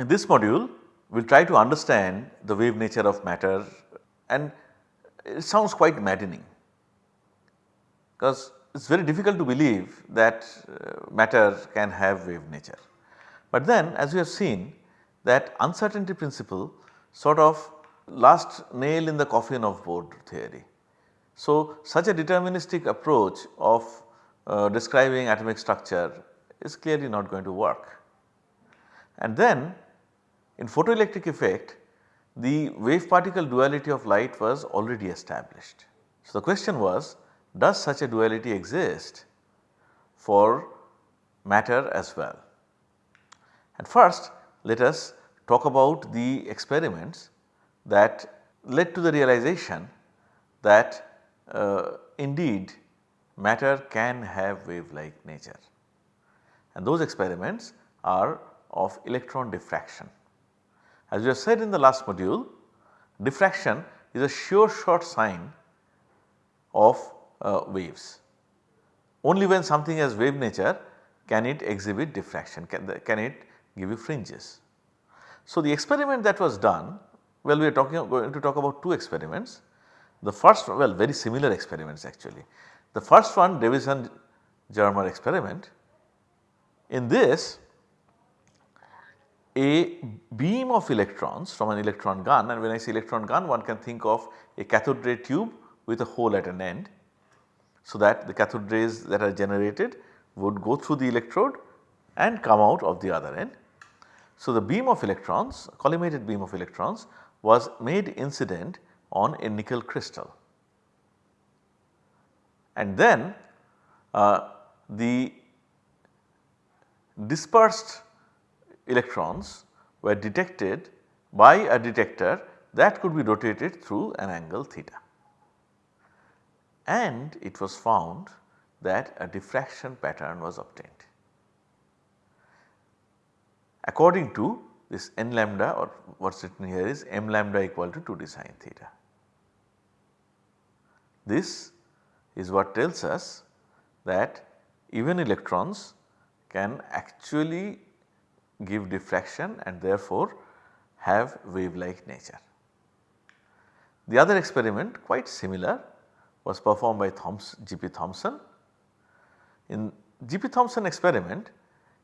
In this module we will try to understand the wave nature of matter and it sounds quite maddening because it is very difficult to believe that uh, matter can have wave nature. But then as we have seen that uncertainty principle sort of last nail in the coffin of Bohr theory. So, such a deterministic approach of uh, describing atomic structure is clearly not going to work. And then in photoelectric effect the wave particle duality of light was already established. So, the question was does such a duality exist for matter as well. And first let us talk about the experiments that led to the realization that uh, indeed matter can have wave like nature and those experiments are of electron diffraction. As we have said in the last module diffraction is a sure shot sign of uh, waves. Only when something has wave nature can it exhibit diffraction, can, the, can it give you fringes. So, the experiment that was done well we are talking going to talk about two experiments. The first well very similar experiments actually. The first one Davisson-Germer experiment. In this a beam of electrons from an electron gun and when I say electron gun one can think of a cathode ray tube with a hole at an end so that the cathode rays that are generated would go through the electrode and come out of the other end. So, the beam of electrons collimated beam of electrons was made incident on a nickel crystal and then uh, the dispersed electrons were detected by a detector that could be rotated through an angle theta and it was found that a diffraction pattern was obtained. According to this n lambda or what is written here is m lambda equal to 2 d sin theta. This is what tells us that even electrons can actually give diffraction and therefore have wave like nature. The other experiment quite similar was performed by G.P. Thomson. In G.P. Thomson experiment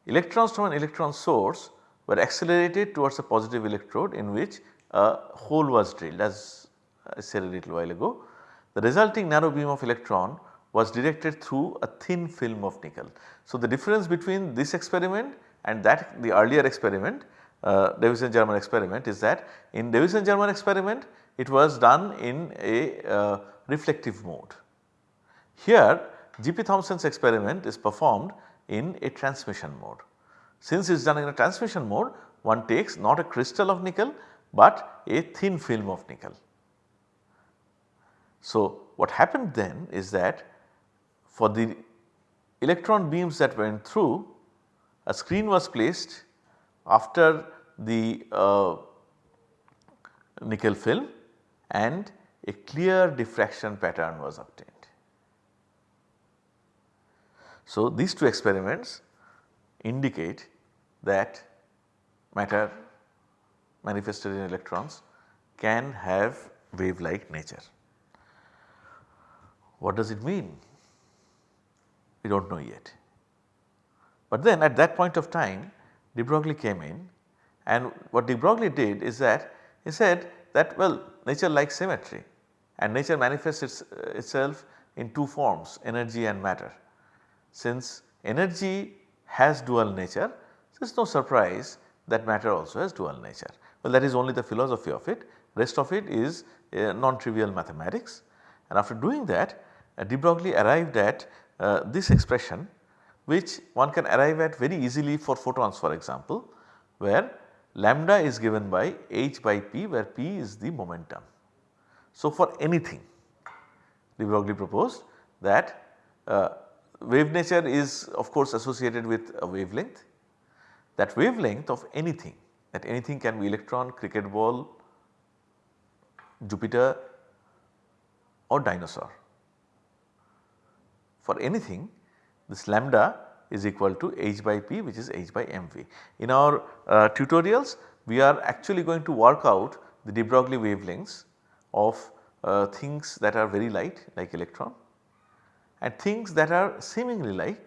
electrons from an electron source were accelerated towards a positive electrode in which a hole was drilled as I said a little while ago. The resulting narrow beam of electron was directed through a thin film of nickel. So, the difference between this experiment and that the earlier experiment uh, Davisson-Germer experiment is that in Davisson-Germer experiment it was done in a uh, reflective mode. Here G.P. Thomson's experiment is performed in a transmission mode. Since it is done in a transmission mode one takes not a crystal of nickel but a thin film of nickel. So, what happened then is that for the electron beams that went through a screen was placed after the uh, nickel film and a clear diffraction pattern was obtained. So, these two experiments indicate that matter manifested in electrons can have wave like nature. What does it mean? We do not know yet. But then at that point of time de Broglie came in and what de Broglie did is that he said that well nature likes symmetry and nature manifests its, uh, itself in two forms energy and matter. Since energy has dual nature there is no surprise that matter also has dual nature. Well that is only the philosophy of it rest of it is uh, non-trivial mathematics and after doing that uh, de Broglie arrived at uh, this expression which one can arrive at very easily for photons for example where lambda is given by h by p where p is the momentum. So, for anything de Broglie proposed that uh, wave nature is of course associated with a wavelength. That wavelength of anything that anything can be electron, cricket ball, Jupiter or dinosaur. For anything this lambda is equal to h by p which is h by mv. In our uh, tutorials we are actually going to work out the de Broglie wavelengths of uh, things that are very light like electron and things that are seemingly light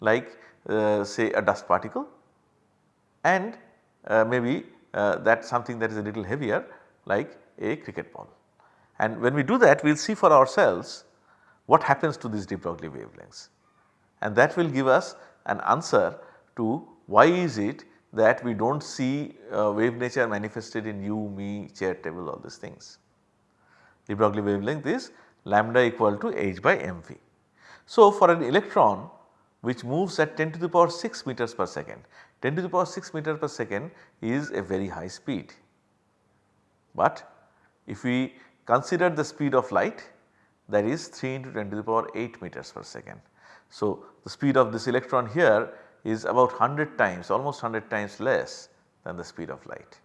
like uh, say a dust particle and uh, maybe uh, that something that is a little heavier like a cricket ball. And when we do that we will see for ourselves what happens to these de Broglie wavelengths and that will give us an answer to why is it that we do not see uh, wave nature manifested in you, me, chair, table all these things. De Broglie wavelength is lambda equal to h by mv. So, for an electron which moves at 10 to the power 6 meters per second, 10 to the power 6 meters per second is a very high speed. But if we consider the speed of light that is 3 into 10 to the power 8 meters per second. So, the speed of this electron here is about 100 times almost 100 times less than the speed of light.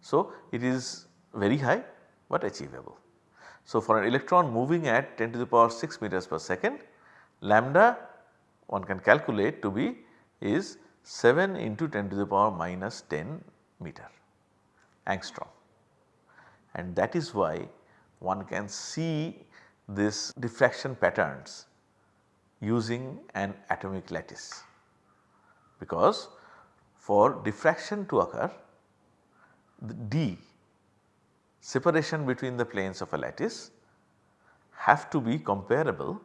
So, it is very high but achievable. So, for an electron moving at 10 to the power 6 meters per second lambda one can calculate to be is 7 into 10 to the power minus 10 meter angstrom and that is why one can see this diffraction patterns using an atomic lattice because for diffraction to occur the d separation between the planes of a lattice have to be comparable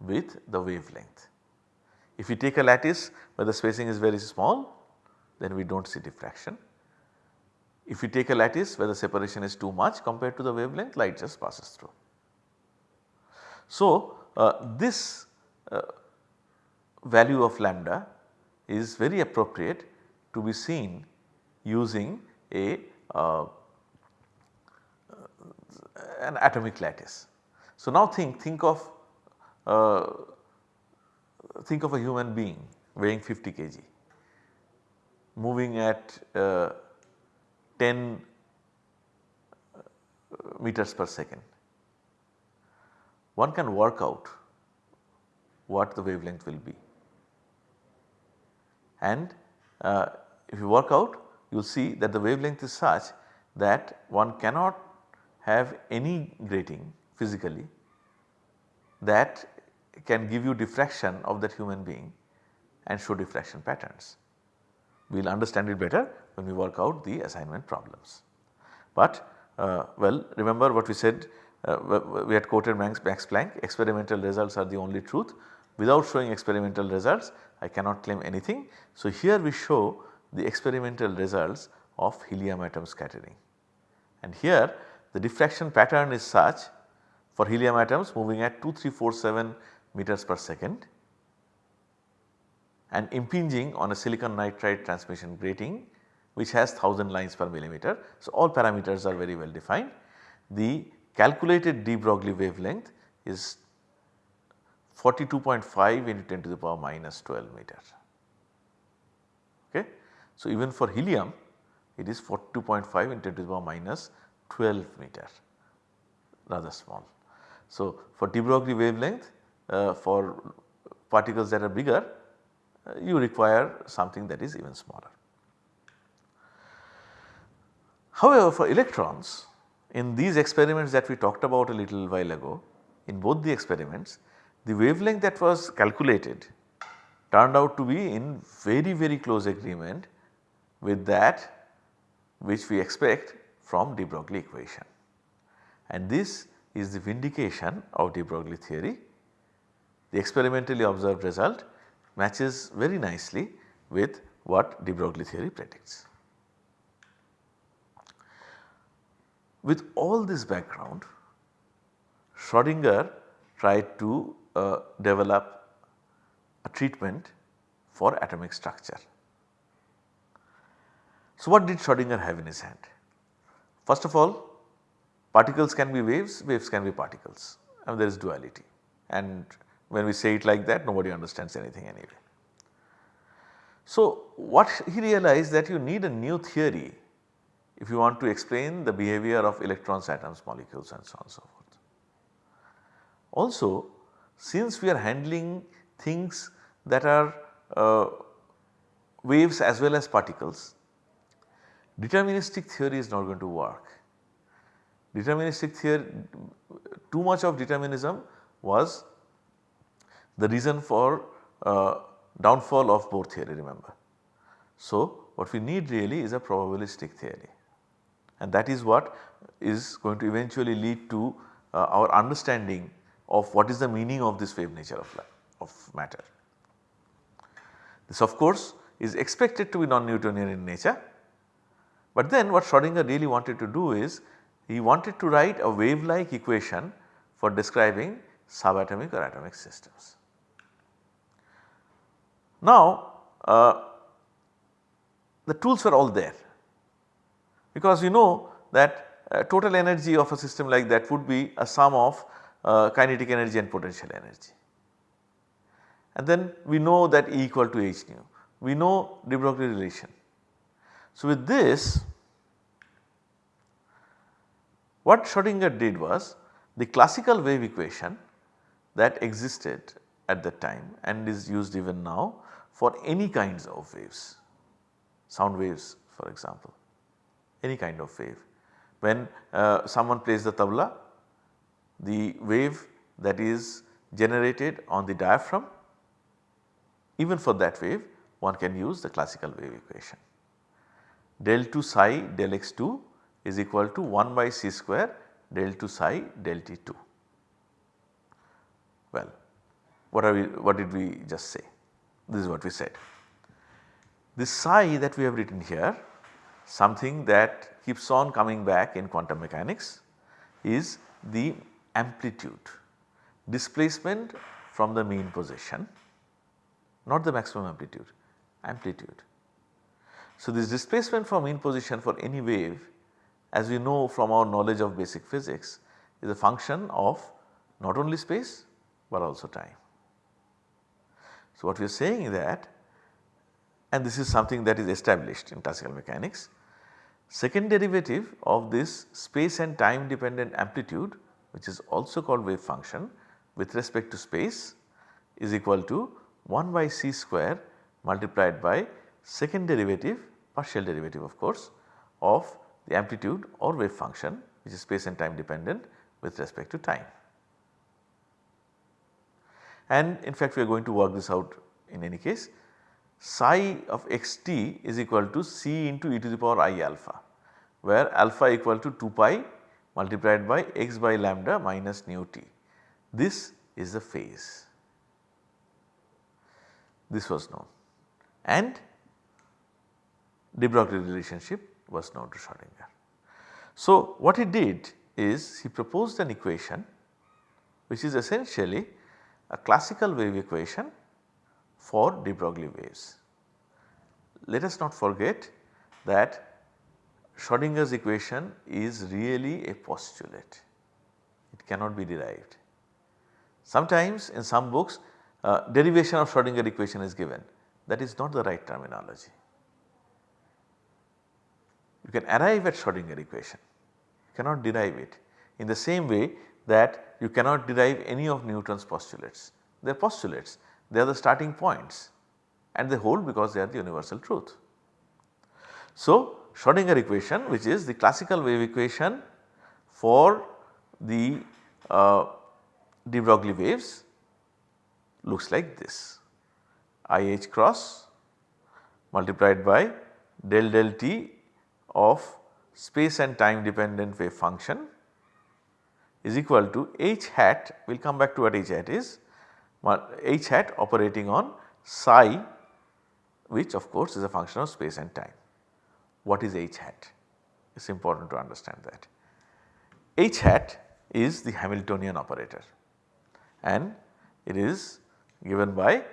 with the wavelength. If you take a lattice where the spacing is very small then we do not see diffraction. If you take a lattice where the separation is too much compared to the wavelength light just passes through. So, uh, this value of lambda is very appropriate to be seen using a uh, an atomic lattice. So, now think think of uh, think of a human being weighing 50 kg moving at uh, 10 uh, meters per second. One can work out what the wavelength will be. And uh, if you work out you will see that the wavelength is such that one cannot have any grating physically that can give you diffraction of that human being and show diffraction patterns. We will understand it better when we work out the assignment problems. But uh, well remember what we said uh, we had quoted Max, Max Planck experimental results are the only truth without showing experimental results I cannot claim anything. So, here we show the experimental results of helium atom scattering and here the diffraction pattern is such for helium atoms moving at 2347 meters per second and impinging on a silicon nitride transmission grating which has 1000 lines per millimeter. So, all parameters are very well defined. The calculated de Broglie wavelength is 42.5 into 10 to the power minus 12 meter. Okay. So, even for helium it is 42.5 into 10 to the power minus 12 meter rather small. So, for de Broglie wavelength uh, for particles that are bigger uh, you require something that is even smaller. However, for electrons in these experiments that we talked about a little while ago in both the experiments the wavelength that was calculated turned out to be in very very close agreement with that which we expect from the de Broglie equation. And this is the vindication of de Broglie theory. The experimentally observed result matches very nicely with what de Broglie theory predicts. With all this background Schrodinger tried to uh, develop a treatment for atomic structure. So, what did Schrodinger have in his hand? First of all particles can be waves, waves can be particles and there is duality and when we say it like that nobody understands anything anyway. So, what he realized that you need a new theory if you want to explain the behavior of electrons, atoms, molecules and so on and so forth. Also since we are handling things that are uh, waves as well as particles, deterministic theory is not going to work. Deterministic theory, too much of determinism was the reason for uh, downfall of Bohr theory remember. So, what we need really is a probabilistic theory and that is what is going to eventually lead to uh, our understanding of what is the meaning of this wave nature of, of matter. This of course is expected to be non-Newtonian in nature, but then what Schrodinger really wanted to do is he wanted to write a wave like equation for describing subatomic or atomic systems. Now uh, the tools were all there because you know that uh, total energy of a system like that would be a sum of uh, kinetic energy and potential energy. And then we know that E equal to h nu, we know de Broglie relation. So with this what Schrodinger did was the classical wave equation that existed at that time and is used even now for any kinds of waves, sound waves for example, any kind of wave. When uh, someone plays the tabla, the wave that is generated on the diaphragm, even for that wave one can use the classical wave equation. Del 2 psi del x2 is equal to 1 by c square del 2 psi del t2. Well, what are we what did we just say? This is what we said. This psi that we have written here something that keeps on coming back in quantum mechanics is the amplitude displacement from the mean position not the maximum amplitude amplitude. So, this displacement from mean position for any wave as we know from our knowledge of basic physics is a function of not only space but also time. So, what we are saying that and this is something that is established in classical mechanics. Second derivative of this space and time dependent amplitude which is also called wave function with respect to space is equal to 1 by c square multiplied by second derivative partial derivative of course of the amplitude or wave function which is space and time dependent with respect to time. And in fact we are going to work this out in any case psi of xt is equal to c into e to the power i alpha where alpha equal to 2 pi multiplied by x by lambda minus nu t. This is the phase. This was known and de Broglie relationship was known to Schrodinger. So, what he did is he proposed an equation which is essentially a classical wave equation for de Broglie waves. Let us not forget that Schrodinger's equation is really a postulate, it cannot be derived. Sometimes in some books uh, derivation of Schrodinger equation is given that is not the right terminology. You can arrive at Schrodinger equation, you cannot derive it in the same way that you cannot derive any of Newton's postulates. They are postulates, they are the starting points and they hold because they are the universal truth. So, Schrodinger equation which is the classical wave equation for the uh, de Broglie waves looks like this IH cross multiplied by del del t of space and time dependent wave function is equal to h hat we will come back to what h hat is h hat operating on psi which of course is a function of space and time. What is h hat? It is important to understand that. h hat is the Hamiltonian operator and it is given by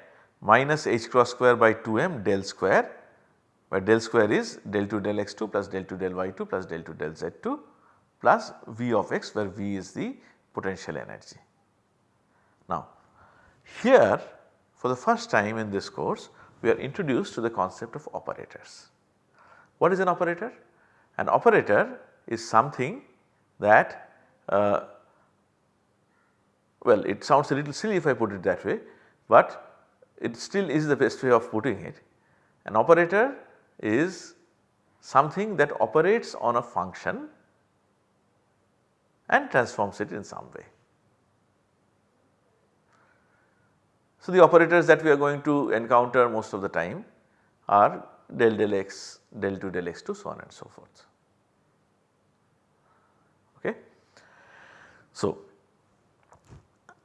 minus h cross square by 2m del square where del square is del 2 del x2 plus del 2 del y2 plus del 2 del z2 plus V of x where V is the potential energy. Now here for the first time in this course we are introduced to the concept of operators. What is an operator? An operator is something that uh, well it sounds a little silly if I put it that way but it still is the best way of putting it. An operator is something that operates on a function and transforms it in some way. So, the operators that we are going to encounter most of the time are del del x, del 2 del x 2 so on and so forth. Okay. So,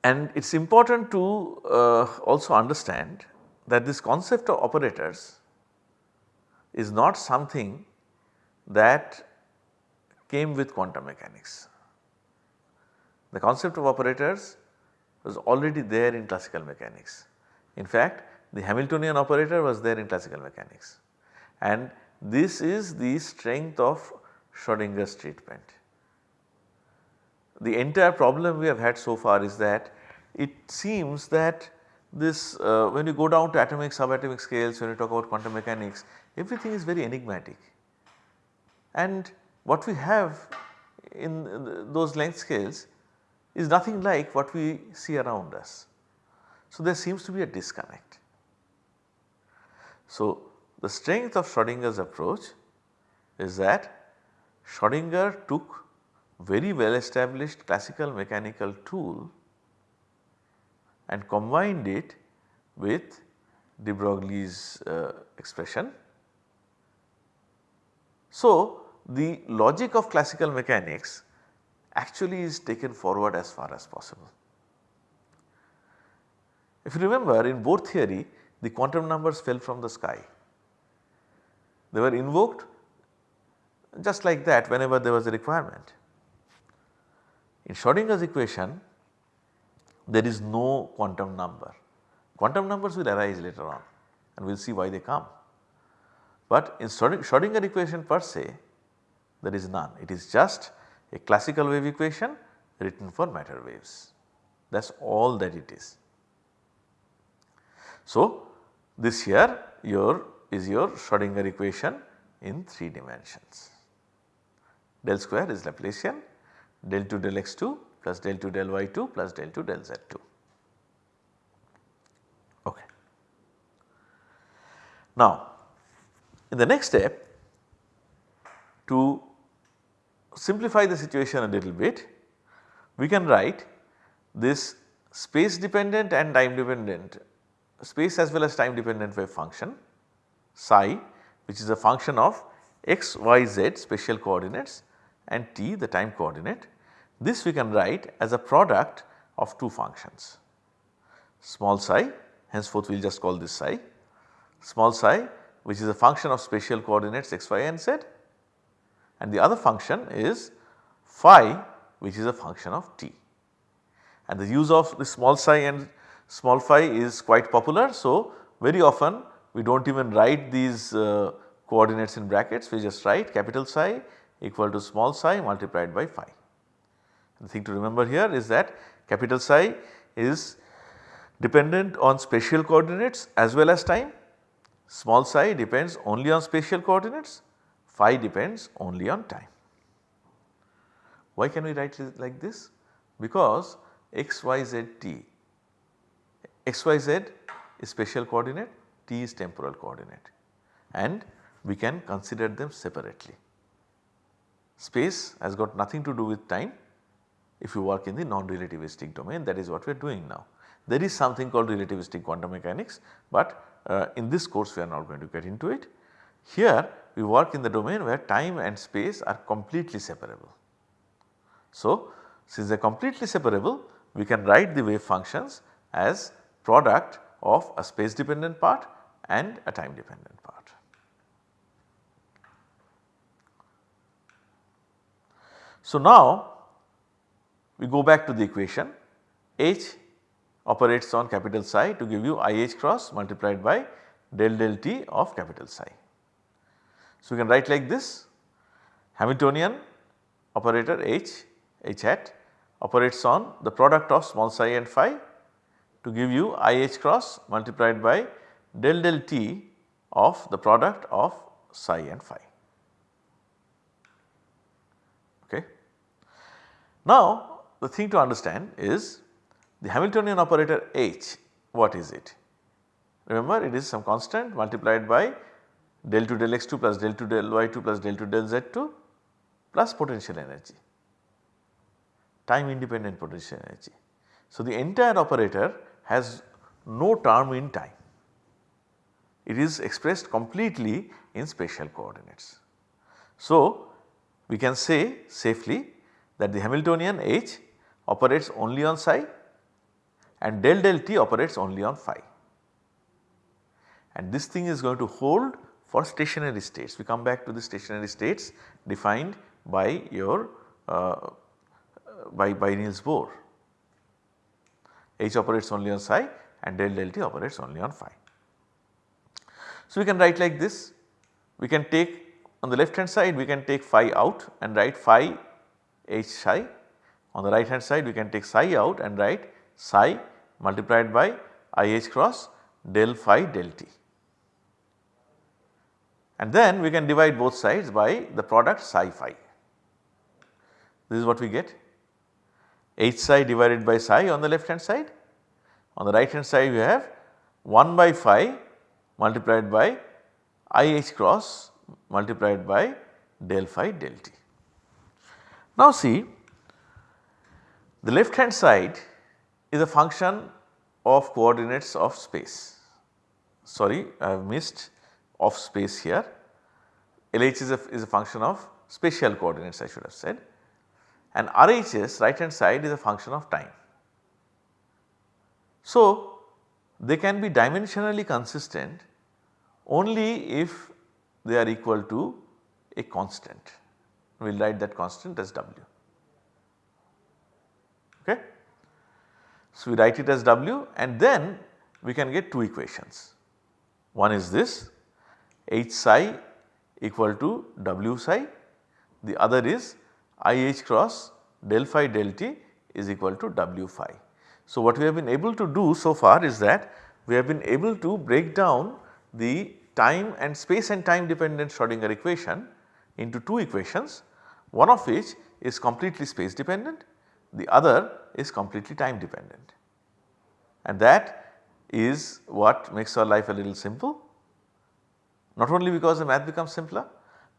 and it is important to uh, also understand that this concept of operators is not something that came with quantum mechanics. The concept of operators was already there in classical mechanics. In fact, the Hamiltonian operator was there in classical mechanics and this is the strength of Schrodinger's treatment. The entire problem we have had so far is that it seems that this uh, when you go down to atomic subatomic scales when you talk about quantum mechanics everything is very enigmatic and what we have in those length scales is nothing like what we see around us. So, there seems to be a disconnect. So, the strength of Schrodinger's approach is that Schrodinger took very well established classical mechanical tool and combined it with de Broglie's uh, expression. So, the logic of classical mechanics actually is taken forward as far as possible. If you remember in Bohr theory the quantum numbers fell from the sky. They were invoked just like that whenever there was a requirement. In Schrodinger's equation there is no quantum number. Quantum numbers will arise later on and we will see why they come. But in Schrodinger equation per se there is none. It is just a classical wave equation written for matter waves that is all that it is. So, this here your is your Schrodinger equation in 3 dimensions. Del square is Laplacian, del 2 del x2 plus del 2 del y2 plus del 2 del z2. Okay. Now, in the next step to simplify the situation a little bit, we can write this space dependent and time dependent space as well as time dependent wave function psi which is a function of x, y, z spatial coordinates and t the time coordinate. This we can write as a product of two functions small psi henceforth we will just call this psi small psi which is a function of spatial coordinates x, y and z and the other function is phi which is a function of t. And the use of the small psi and small phi is quite popular. So, very often we do not even write these uh, coordinates in brackets we just write capital psi equal to small psi multiplied by phi. The thing to remember here is that capital psi is dependent on spatial coordinates as well as time, small psi depends only on spatial coordinates phi depends only on time. Why can we write it like this? Because x, y, z, t, x, y, z is spatial coordinate, t is temporal coordinate and we can consider them separately. Space has got nothing to do with time if you work in the non-relativistic domain that is what we are doing now. There is something called relativistic quantum mechanics but uh, in this course we are not going to get into it. Here we work in the domain where time and space are completely separable. So, since they are completely separable we can write the wave functions as product of a space dependent part and a time dependent part. So, now we go back to the equation H operates on capital psi to give you IH cross multiplied by del del t of capital psi. So, we can write like this Hamiltonian operator H, H hat operates on the product of small psi and phi to give you IH cross multiplied by del del t of the product of psi and phi. Okay. Now, the thing to understand is the Hamiltonian operator H what is it? remember it is some constant multiplied by del 2 del x2 plus del 2 del y2 plus del 2 del z2 plus potential energy, time independent potential energy. So, the entire operator has no term in time, it is expressed completely in spatial coordinates. So, we can say safely that the Hamiltonian H operates only on psi and del del t operates only on phi and this thing is going to hold for stationary states. We come back to the stationary states defined by your uh, by, by Niels Bohr. H operates only on psi and del del t operates only on phi. So, we can write like this, we can take on the left hand side we can take phi out and write phi h psi. On the right hand side we can take psi out and write psi multiplied by i h cross del phi del t. And then we can divide both sides by the product psi phi. This is what we get h psi divided by psi on the left hand side. On the right hand side we have 1 by phi multiplied by i h cross multiplied by del phi del t. Now see the left hand side is a function of coordinates of space. Sorry I have missed of space here. LH is a, is a function of spatial coordinates I should have said and RHS right hand side is a function of time. So, they can be dimensionally consistent only if they are equal to a constant. We will write that constant as W. Okay. So, we write it as W and then we can get two equations. One is this H psi equal to W psi, the other is IH cross del phi del t is equal to W phi. So, what we have been able to do so far is that we have been able to break down the time and space and time dependent Schrodinger equation into two equations. One of which is completely space dependent the other is completely time dependent. And that is what makes our life a little simple. Not only because the math becomes simpler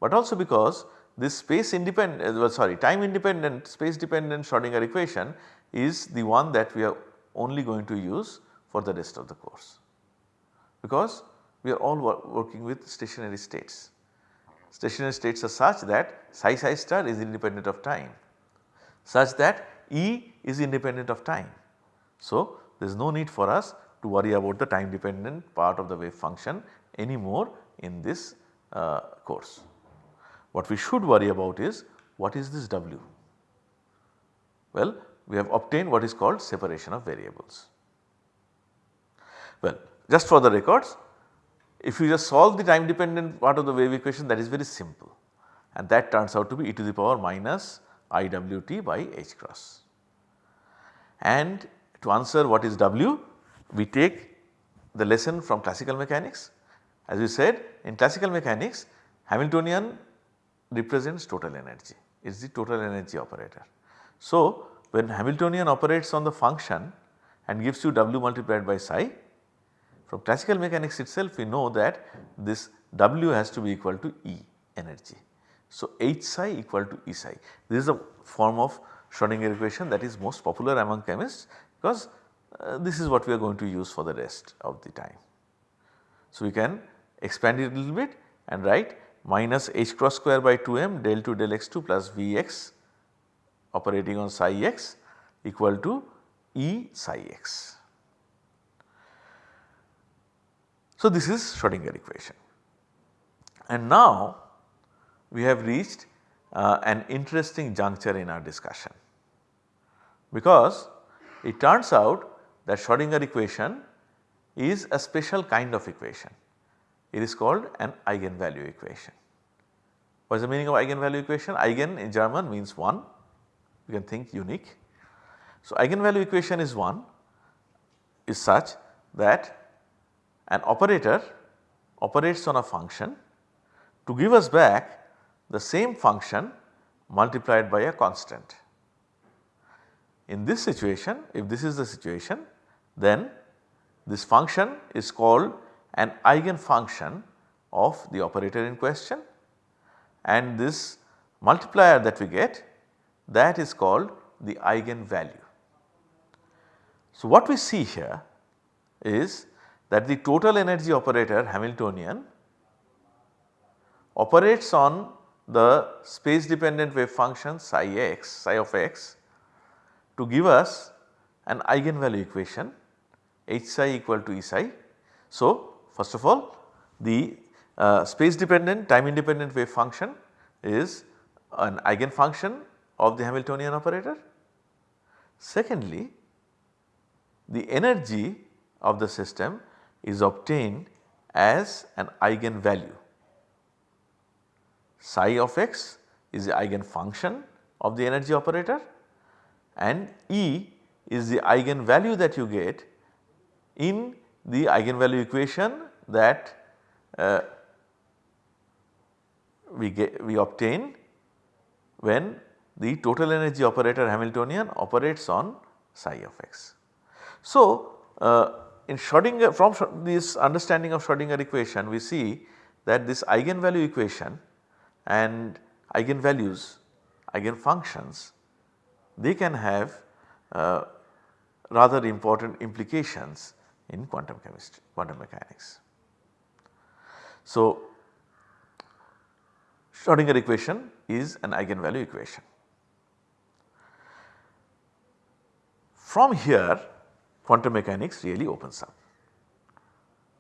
but also because this space independent uh, well sorry time independent space dependent Schrodinger equation is the one that we are only going to use for the rest of the course because we are all wor working with stationary states. Stationary states are such that psi psi star is independent of time such that E is independent of time. So, there is no need for us to worry about the time dependent part of the wave function anymore in this uh, course. What we should worry about is what is this W? Well, we have obtained what is called separation of variables. Well, just for the records if you just solve the time dependent part of the wave equation that is very simple and that turns out to be e to the power minus IWT by h cross. And to answer what is W we take the lesson from classical mechanics. As we said in classical mechanics Hamiltonian represents total energy, it is the total energy operator. So, when Hamiltonian operates on the function and gives you W multiplied by psi, from classical mechanics itself we know that this W has to be equal to E energy. So, H psi equal to E psi. This is a form of Schrodinger equation that is most popular among chemists because uh, this is what we are going to use for the rest of the time. So, we can expand it a little bit and write minus h cross square by 2m del 2 del x2 plus Vx operating on psi x equal to E psi x. So, this is Schrodinger equation and now we have reached uh, an interesting juncture in our discussion because it turns out that Schrodinger equation is a special kind of equation it is called an eigenvalue equation. What is the meaning of eigenvalue equation? Eigen in German means 1, you can think unique. So, eigenvalue equation is 1 is such that an operator operates on a function to give us back the same function multiplied by a constant. In this situation if this is the situation then This function is called an eigenfunction of the operator in question and this multiplier that we get that is called the eigenvalue. So, what we see here is that the total energy operator Hamiltonian operates on the space dependent wave function psi x psi of x to give us an eigenvalue equation h psi equal to E psi. So, first of all the uh, space dependent time independent wave function is an eigenfunction of the Hamiltonian operator. Secondly, the energy of the system is obtained as an eigenvalue. Psi of x is the eigenfunction of the energy operator and E is the eigenvalue that you get in the eigenvalue equation that uh, we get we obtain when the total energy operator Hamiltonian operates on psi of x. So, uh, in Schrodinger from this understanding of Schrodinger equation we see that this eigenvalue equation and eigenvalues eigenfunctions they can have uh, rather important implications in quantum chemistry quantum mechanics. So, Schrodinger equation is an eigenvalue equation. From here quantum mechanics really opens up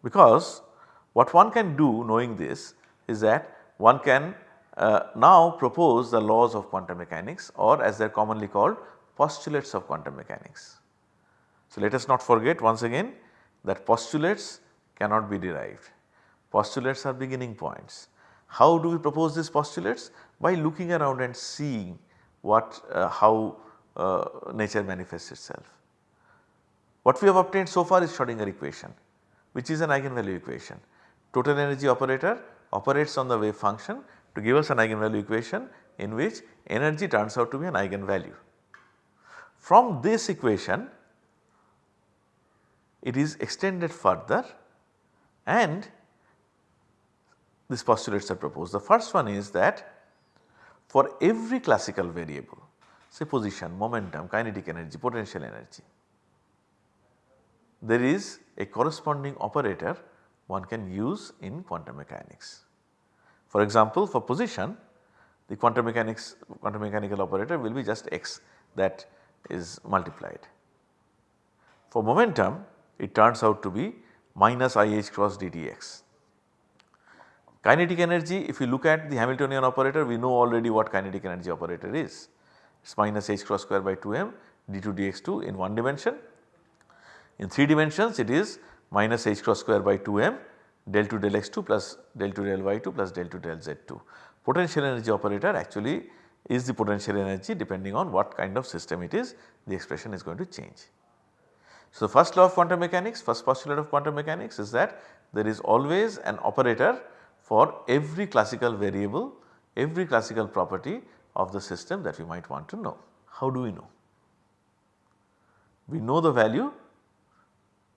because what one can do knowing this is that one can uh, now propose the laws of quantum mechanics or as they are commonly called postulates of quantum mechanics. So, let us not forget once again that postulates cannot be derived, postulates are beginning points. How do we propose these postulates? By looking around and seeing what uh, how Uh, nature manifests itself. What we have obtained so far is Schrodinger equation which is an eigenvalue equation. Total energy operator operates on the wave function to give us an eigenvalue equation in which energy turns out to be an eigenvalue. From this equation it is extended further and these postulates are proposed. The first one is that for every classical variable say position, momentum, kinetic energy, potential energy there is a corresponding operator one can use in quantum mechanics. For example, for position the quantum mechanics quantum mechanical operator will be just x that is multiplied. For momentum it turns out to be minus i h cross dtx. Kinetic energy if you look at the Hamiltonian operator we know already what kinetic energy operator is. Is minus h cross square by 2m d2 dx2 in one dimension. In 3 dimensions it is minus h cross square by 2m del 2 del x2 plus del 2 del y2 plus del 2 del z2. Potential energy operator actually is the potential energy depending on what kind of system it is the expression is going to change. So, first law of quantum mechanics, first postulate of quantum mechanics is that there is always an operator for every classical variable, every classical property of the system that we might want to know. How do we know? We know the value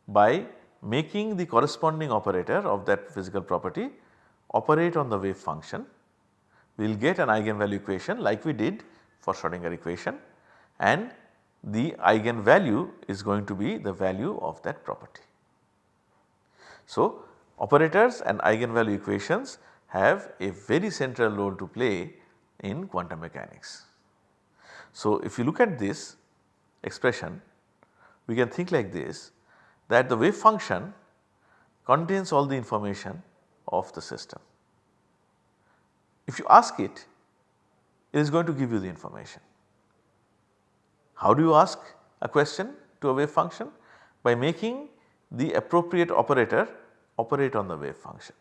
by making the corresponding operator of that physical property operate on the wave function. We will get an eigenvalue equation like we did for Schrodinger equation and the eigenvalue is going to be the value of that property. So, operators and eigenvalue equations have a very central role to play in quantum mechanics. So, if you look at this expression we can think like this that the wave function contains all the information of the system. If you ask it, it is going to give you the information. How do you ask a question to a wave function? By making the appropriate operator operate on the wave function.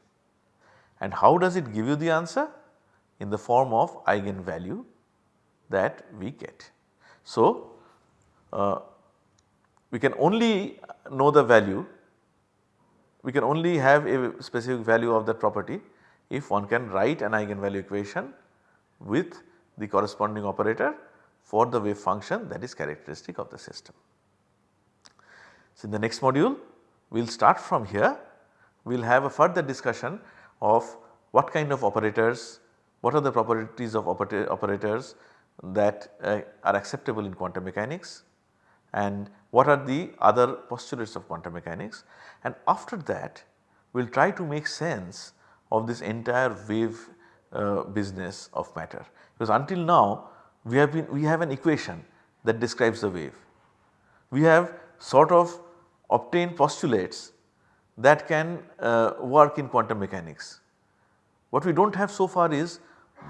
And how does it give you the answer? In the form of eigenvalue that we get. So, uh, we can only know the value, we can only have a specific value of that property if one can write an eigenvalue equation with the corresponding operator for the wave function that is characteristic of the system. So, in the next module we will start from here, we will have a further discussion of what kind of operators, what are the properties of operators that uh, are acceptable in quantum mechanics and what are the other postulates of quantum mechanics and after that we will try to make sense of this entire wave uh, business of matter because until now we have been we have an equation that describes the wave. We have sort of obtained postulates that can uh, work in quantum mechanics. What we do not have so far is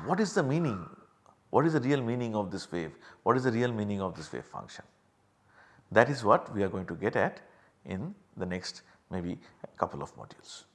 what is the meaning, what is the real meaning of this wave, what is the real meaning of this wave function. That is what we are going to get at in the next maybe couple of modules.